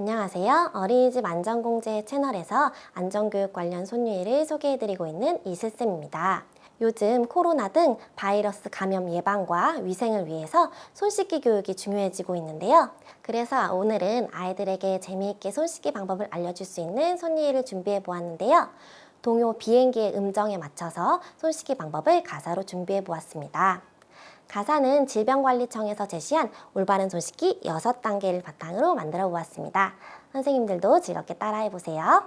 안녕하세요. 어린이집 안전공제 채널에서 안전교육 관련 손유일을 소개해드리고 있는 이슬쌤입니다. 요즘 코로나 등 바이러스 감염 예방과 위생을 위해서 손 씻기 교육이 중요해지고 있는데요. 그래서 오늘은 아이들에게 재미있게 손 씻기 방법을 알려줄 수 있는 손유일을 준비해 보았는데요. 동요 비행기의 음정에 맞춰서 손 씻기 방법을 가사로 준비해 보았습니다. 가사는 질병관리청에서 제시한 올바른 손 씻기 6단계를 바탕으로 만들어 보았습니다. 선생님들도 즐겁게 따라해 보세요.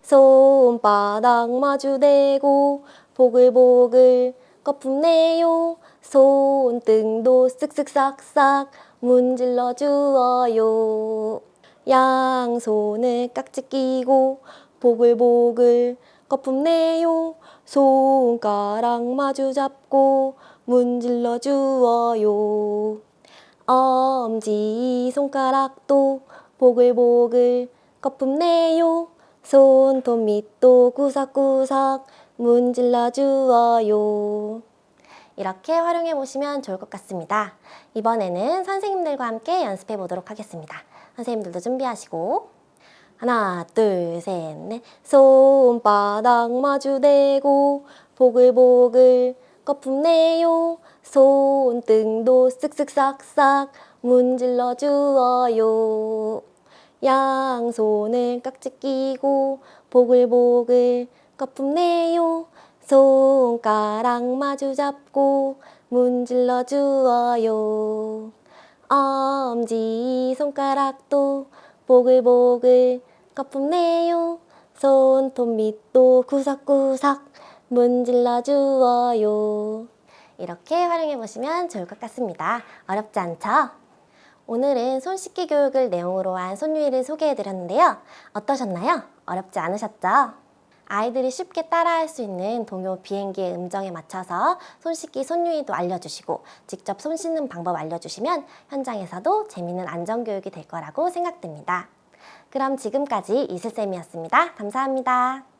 손바닥 마주대고 보글보글 거품 내요 손등도 쓱쓱 싹싹 문질러 주어요 양손을 깍지 끼고 보글보글 거품 내요. 손가락 마주 잡고 문질러 주어요. 엄지 손가락도 보글보글 거품 내요. 손톱 밑도 구석구석 문질러 주어요. 이렇게 활용해 보시면 좋을 것 같습니다. 이번에는 선생님들과 함께 연습해 보도록 하겠습니다. 선생님들도 준비하시고 하나 둘 셋 넷. 손바닥 마주대고 보글보글 거품 내요. 손등도 쓱쓱 싹싹 문질러 주어요. 양손을 깍지 끼고 보글보글 거품 내요. 손가락 마주 잡고 문질러 주어요. 엄지 손가락도 보글보글 거품 내요 손톱 밑도 구석구석 문질러 주어요 이렇게 활용해 보시면 좋을 것 같습니다 어렵지 않죠? 오늘은 손 씻기 교육을 내용으로 한 손유일을 소개해 드렸는데요 어떠셨나요? 어렵지 않으셨죠? 아이들이 쉽게 따라할 수 있는 동요 비행기의 음정에 맞춰서 손 씻기 손유이도 알려주시고 직접 손 씻는 방법 알려주시면 현장에서도 재미있는 안전교육이 될 거라고 생각됩니다. 그럼 지금까지 이슬쌤이었습니다. 감사합니다.